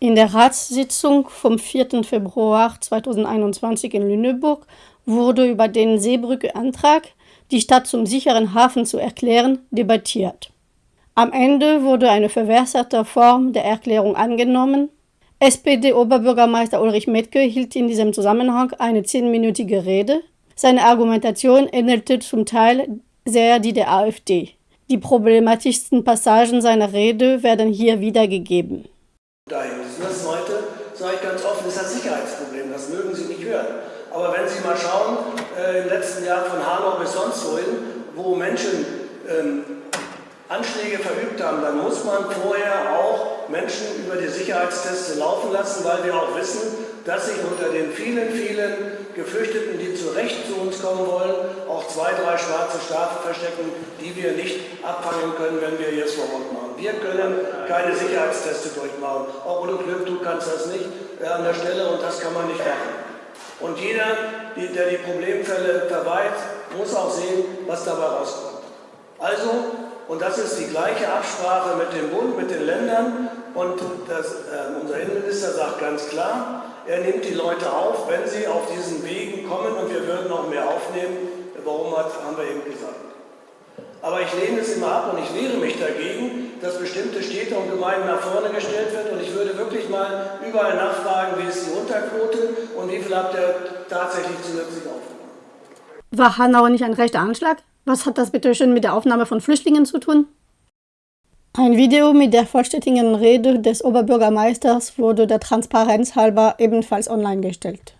In der Ratssitzung vom 4. Februar 2021 in Lüneburg wurde über den Seebrücke-Antrag, die Stadt zum sicheren Hafen zu erklären, debattiert. Am Ende wurde eine verwässerte Form der Erklärung angenommen. SPD-Oberbürgermeister Ulrich Metke hielt in diesem Zusammenhang eine zehnminütige Rede. Seine Argumentation ähnelte zum Teil sehr die der AfD. Die problematischsten Passagen seiner Rede werden hier wiedergegeben dahin. Das heute, sage ich ganz offen, ist ein Sicherheitsproblem. Das mögen Sie nicht hören. Aber wenn Sie mal schauen, äh, im letzten Jahr von Hanau bis sonst wohin, wo Menschen ähm, Anschläge verübt haben, dann muss man vorher auch Menschen über die Sicherheitstests laufen lassen, weil wir auch wissen, dass sich unter den vielen, vielen Geflüchteten, die zu Recht zu uns kommen wollen, zwei, drei schwarze Schafe verstecken, die wir nicht abfangen können, wenn wir jetzt vor Ort machen. Wir können keine Sicherheitsteste durchmachen. Auch ohne Glück, du kannst das nicht äh, an der Stelle und das kann man nicht machen. Und jeder, der die Problemfälle verweiht, muss auch sehen, was dabei rauskommt. Also und das ist die gleiche Absprache mit dem Bund, mit den Ländern. Und das, äh, unser Innenminister sagt ganz klar, er nimmt die Leute auf, wenn sie auf diesen Wegen kommen und wir würden noch mehr aufnehmen. Warum hat, haben wir eben gesagt. Aber ich lehne es immer ab und ich wehre mich dagegen, dass bestimmte Städte und Gemeinden nach vorne gestellt werden. Und ich würde wirklich mal überall nachfragen, wie ist die Unterquote und wie viel habt ihr tatsächlich zusätzlich aufgenommen. War Hanau nicht ein rechter Anschlag? Was hat das bitte schön mit der Aufnahme von Flüchtlingen zu tun? Ein Video mit der vollständigen Rede des Oberbürgermeisters wurde der Transparenz halber ebenfalls online gestellt.